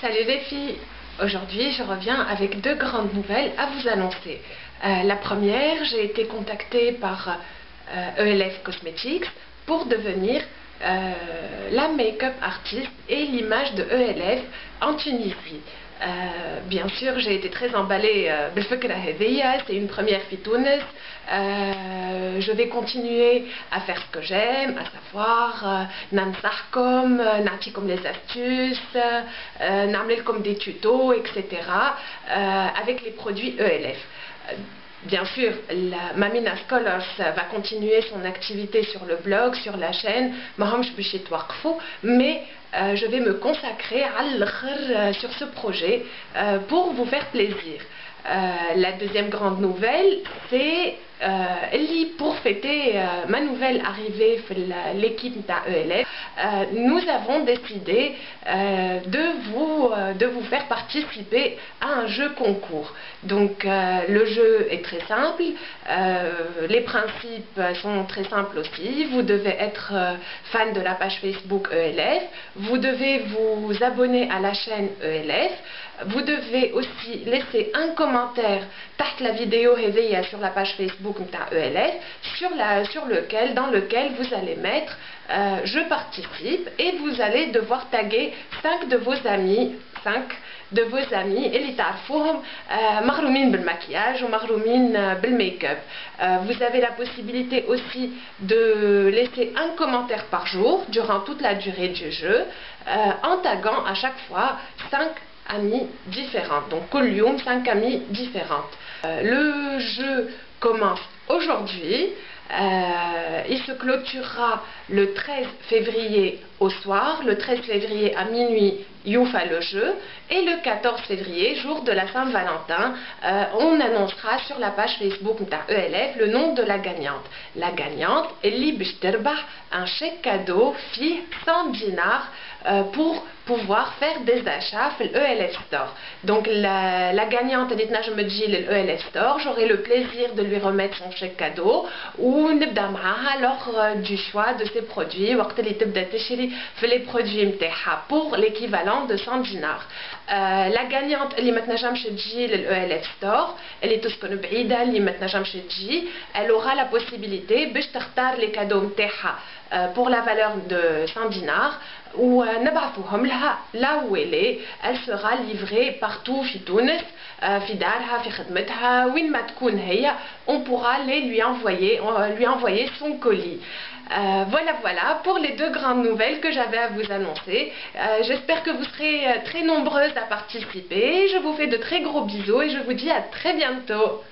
Salut les filles Aujourd'hui, je reviens avec deux grandes nouvelles à vous annoncer. Euh, la première, j'ai été contactée par ELF euh, e Cosmetics pour devenir euh, la make-up artiste et l'image de ELF en Tunisie. Bien sûr, j'ai été très emballée euh, c'est une première fitounes. Euh, je vais continuer à faire ce que j'aime, à savoir nansahkom, euh, comme les astuces, euh, comme des tutos, etc. avec les produits ELF. Bien sûr, la Mamina Scholars va continuer son activité sur le blog, sur la chaîne, mais euh, je vais me consacrer euh, sur ce projet euh, pour vous faire plaisir. la deuxième grande nouvelle, c'est pour fêter ma nouvelle arrivée l'équipe d'ELF, nous avons décidé de, vous, de vous faire participer à un jeu concours. Donc le jeu est très simple, les principes sont très simples aussi. Vous devez être fan de la page Facebook ELF, vous devez vous abonner à la chaîne ELF. Vous devez aussi laisser un commentaire tac la vidéo réveillée sur la page Facebook ELF sur, la, sur lequel, dans lequel vous allez mettre euh, je participe et vous allez devoir taguer 5 de vos amis 5 de vos amis اللي تعرفوهم مغرومين بالمكياج ومغرومين بالميك-up. Vous avez la possibilité aussi de laisser un commentaire par jour durant toute la durée du jeu euh, en taguant à chaque fois 5 amis différentes. Donc, Collium, 5 amis différentes. Euh, le jeu commence aujourd'hui. Euh, il se clôturera le 13 février au soir, le 13 février à minuit, Youfa le jeu, et le 14 février, jour de la Saint-Valentin, euh, on annoncera sur la page Facebook ELF le nom de la gagnante. La gagnante est Libishterba, un chèque cadeau, fille 100 dinars, euh, pour pouvoir faire des achats le ELF Store. Donc la, la gagnante est le ELF Store, j'aurai le plaisir de lui remettre son chèque cadeau ou نبدا معاها lors du choix de ses produits وقت اللي تبدا تشري في les produits نتاعها pour l'équivalent de 100 dinars. Euh, la gagnante اللي ما تنجمش تجي للELF Store اللي تسكن بعيده اللي ما تنجمش تجي elle aura la possibilité باش تختار les cadeaux نتاعها euh, pour la valeur de 100 dinars ونبعثوهم لها là où elle est elle sera livrée partout في تونس في دارها في خدمتها وين ما تكون هي on pourra les lui envoyer lui envoyer son colis euh, voilà, voilà pour les deux grandes nouvelles que j'avais à vous annoncer. Euh, j'espère que vous serez très nombreuses à participer. Je vous fais de très gros bisous et je vous dis à très bientôt.